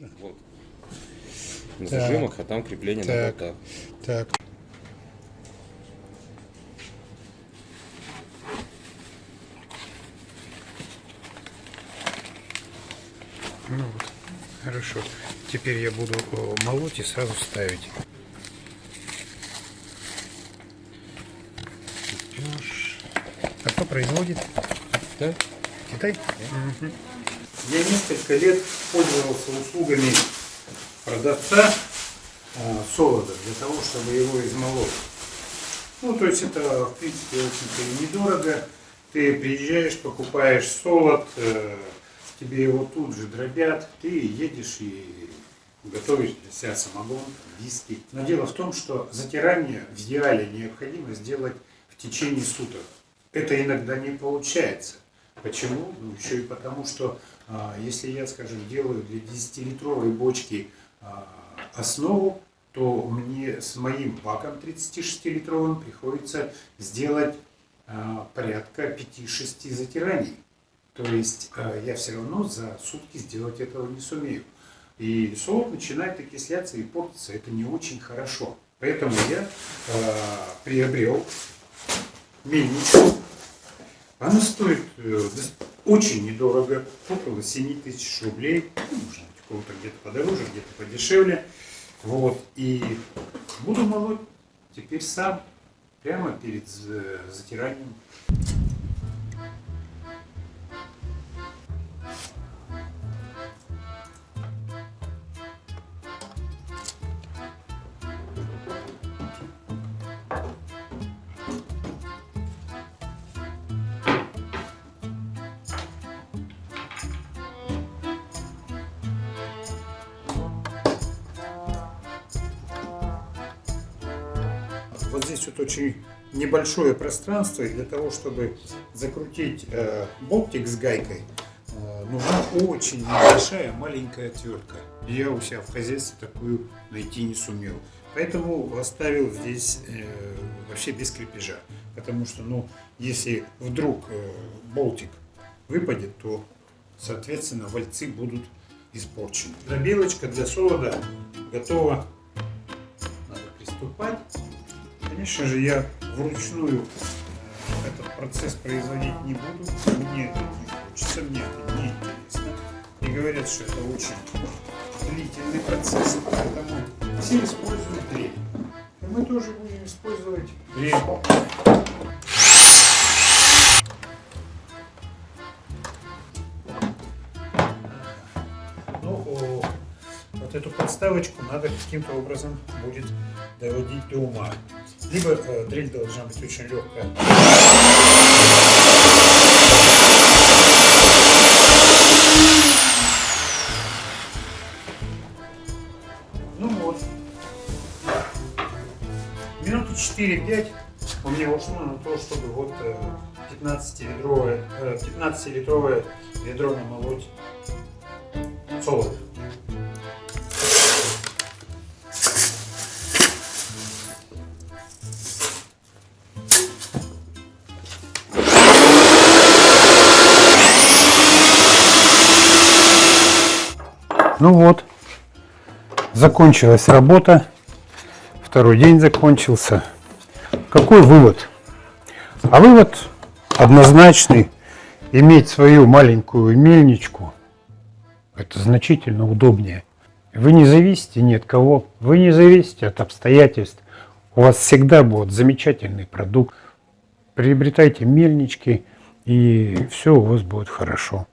Можно? Вот. На Так. зажимах, а там крепление на Так. болтах. Так. Ну вот, хорошо. Теперь я буду э, молоть и сразу ставить. А кто производит? Да? Китай? Мгм. Я несколько лет пользовался услугами продавца а, солода для того, чтобы его измолоть. Ну, то есть это, в принципе, очень-то и недорого. Ты приезжаешь, покупаешь солод, э, тебе его тут же дробят, ты едешь и готовишь для себя самогон, виски. Но дело в том, что затирание в идеале необходимо сделать в течение суток. Это иногда не получается. Почему? Ну, еще и потому, что а, если я, скажем, делаю для 10-литровой бочки а, основу, то мне с моим баком 36-литровым приходится сделать а, порядка 5-6 затираний. То есть я все равно за сутки сделать этого не сумею. И солод начинает окисляться и портиться. Это не очень хорошо. Поэтому я а, приобрел мельницу. Она стоит э, очень недорого, около 7 тысяч рублей. Ну, может быть, у кого-то где-то подороже, где-то подешевле. Вот. И буду молоть теперь сам, прямо перед за- затиранием. Вот здесь вот очень небольшое пространство, и для того, чтобы закрутить э, болтик с гайкой, э, нужна очень небольшая маленькая отвертка. Я у себя в хозяйстве такую найти не сумел. Поэтому оставил здесь э, вообще без крепежа. Потому что, ну, если вдруг э, болтик выпадет, то, соответственно, вальцы будут испорчены. Дробилочка для солода готова. Надо приступать. Конечно же, я вручную этот процесс производить не буду. Мне это не хочется, мне это не интересно. И говорят, что это очень длительный процесс, поэтому все используют дрель. И мы тоже будем использовать дрель. Эту подставочку надо каким-то образом будет доводить до ума. Либо э, дрель должна быть очень легкая. Ну вот. Минуты 4-5 у меня ушло на то, чтобы вот 15-литровое 15 ведро намолоть солод. Ну вот, закончилась работа, второй день закончился. Какой вывод? А вывод однозначный. Иметь свою маленькую мельничку – это значительно удобнее. Вы не зависите ни от кого, вы не зависите от обстоятельств. У вас всегда будет замечательный продукт. Приобретайте мельнички, и все у вас будет хорошо.